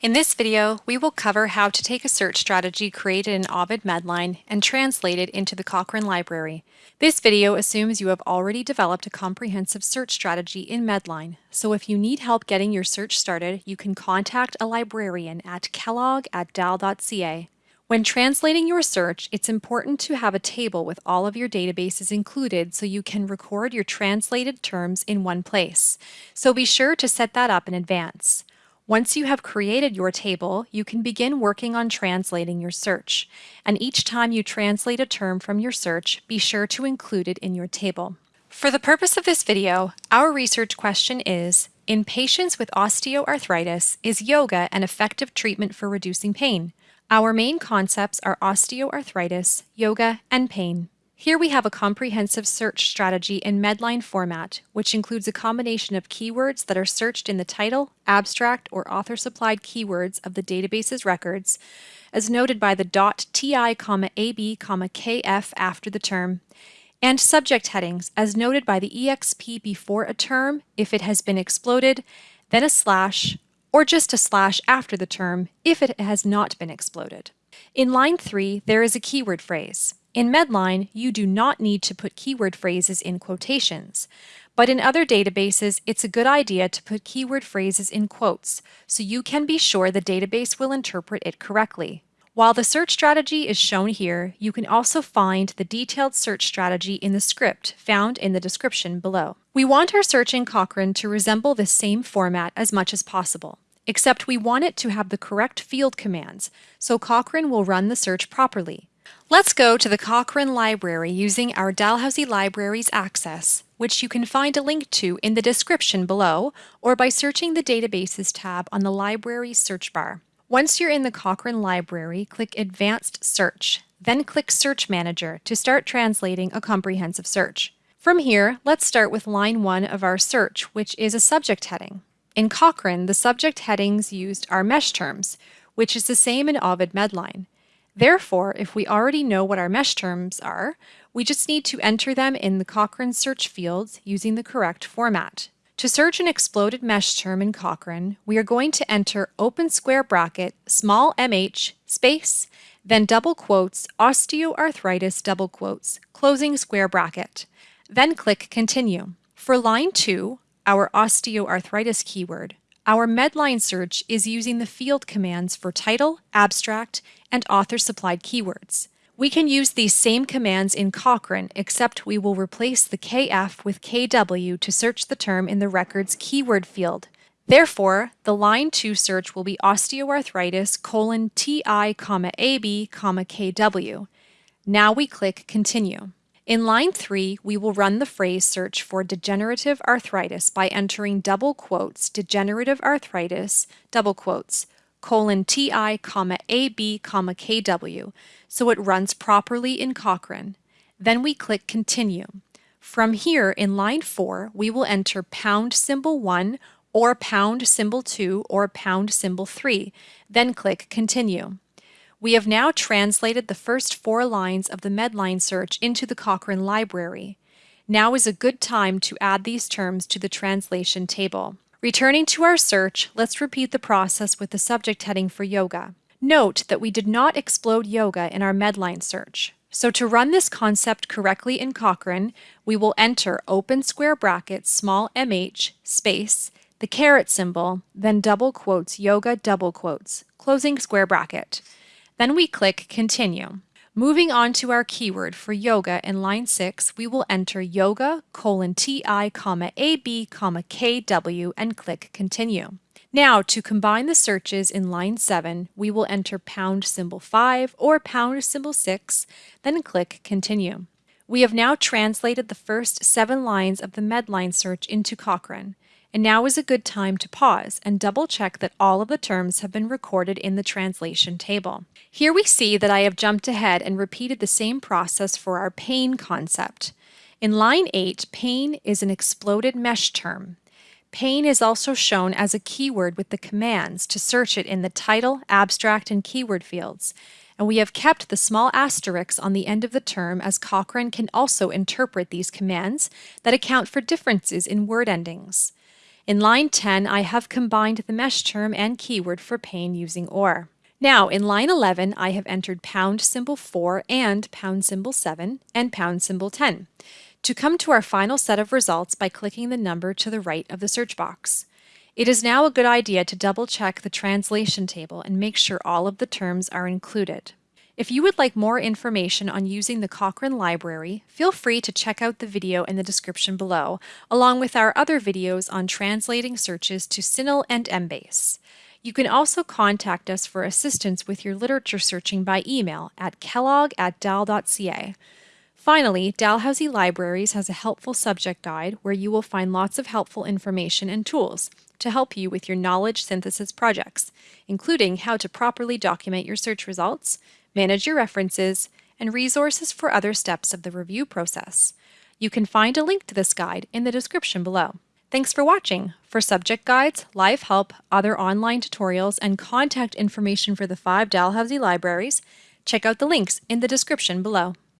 In this video, we will cover how to take a search strategy created in Ovid Medline and translate it into the Cochrane Library. This video assumes you have already developed a comprehensive search strategy in Medline, so if you need help getting your search started, you can contact a librarian at kellogg at dal.ca. When translating your search, it's important to have a table with all of your databases included so you can record your translated terms in one place. So be sure to set that up in advance. Once you have created your table, you can begin working on translating your search. And each time you translate a term from your search, be sure to include it in your table. For the purpose of this video, our research question is, in patients with osteoarthritis, is yoga an effective treatment for reducing pain? Our main concepts are osteoarthritis, yoga, and pain. Here we have a comprehensive search strategy in Medline format, which includes a combination of keywords that are searched in the title, abstract, or author-supplied keywords of the database's records, as noted by the .ti, ab, kf after the term, and subject headings, as noted by the exp before a term if it has been exploded, then a slash, or just a slash after the term if it has not been exploded. In line 3, there is a keyword phrase. In Medline, you do not need to put keyword phrases in quotations, but in other databases, it's a good idea to put keyword phrases in quotes so you can be sure the database will interpret it correctly. While the search strategy is shown here, you can also find the detailed search strategy in the script found in the description below. We want our search in Cochrane to resemble the same format as much as possible, except we want it to have the correct field commands, so Cochrane will run the search properly. Let's go to the Cochrane Library using our Dalhousie Libraries Access, which you can find a link to in the description below or by searching the Databases tab on the Library search bar. Once you're in the Cochrane Library, click Advanced Search, then click Search Manager to start translating a comprehensive search. From here, let's start with line 1 of our search, which is a subject heading. In Cochrane, the subject headings used are mesh terms, which is the same in Ovid Medline. Therefore, if we already know what our mesh terms are, we just need to enter them in the Cochrane search fields using the correct format. To search an exploded mesh term in Cochrane, we are going to enter open square bracket, small mh, space, then double quotes, osteoarthritis double quotes, closing square bracket. Then click Continue. For line 2, our osteoarthritis keyword, our Medline search is using the field commands for title, abstract, and author-supplied keywords. We can use these same commands in Cochrane, except we will replace the KF with KW to search the term in the record's keyword field. Therefore, the line 2 search will be osteoarthritis colon TI, comma AB, comma KW. Now we click Continue. In line 3, we will run the phrase search for degenerative arthritis by entering double quotes degenerative arthritis, double quotes, colon TI, comma AB, comma KW, so it runs properly in Cochrane. Then we click Continue. From here, in line 4, we will enter pound symbol 1 or pound symbol 2 or pound symbol 3, then click Continue. We have now translated the first four lines of the Medline search into the Cochrane library. Now is a good time to add these terms to the translation table. Returning to our search, let's repeat the process with the subject heading for yoga. Note that we did not explode yoga in our Medline search. So to run this concept correctly in Cochrane, we will enter open square brackets small mh space the caret symbol, then double quotes yoga double quotes, closing square bracket. Then we click Continue. Moving on to our keyword for yoga in line 6, we will enter yoga colon ti comma ab comma kw and click Continue. Now, to combine the searches in line 7, we will enter pound symbol 5 or pound symbol 6, then click Continue. We have now translated the first seven lines of the Medline search into Cochrane. And now is a good time to pause and double check that all of the terms have been recorded in the translation table. Here we see that I have jumped ahead and repeated the same process for our pain concept. In line 8, pain is an exploded mesh term. Pain is also shown as a keyword with the commands to search it in the title, abstract, and keyword fields. And we have kept the small asterisks on the end of the term as Cochrane can also interpret these commands that account for differences in word endings. In line 10, I have combined the mesh term and keyword for pain using OR. Now, in line 11, I have entered pound symbol 4 and pound symbol 7 and pound symbol 10 to come to our final set of results by clicking the number to the right of the search box. It is now a good idea to double check the translation table and make sure all of the terms are included. If you would like more information on using the Cochrane Library, feel free to check out the video in the description below, along with our other videos on translating searches to CINAHL and Embase. You can also contact us for assistance with your literature searching by email at kellogg at dal.ca. Finally, Dalhousie Libraries has a helpful subject guide where you will find lots of helpful information and tools to help you with your knowledge synthesis projects, including how to properly document your search results, manage your references, and resources for other steps of the review process. You can find a link to this guide in the description below. Thanks for watching. For subject guides, live help, other online tutorials, and contact information for the five Dalhousie libraries, check out the links in the description below.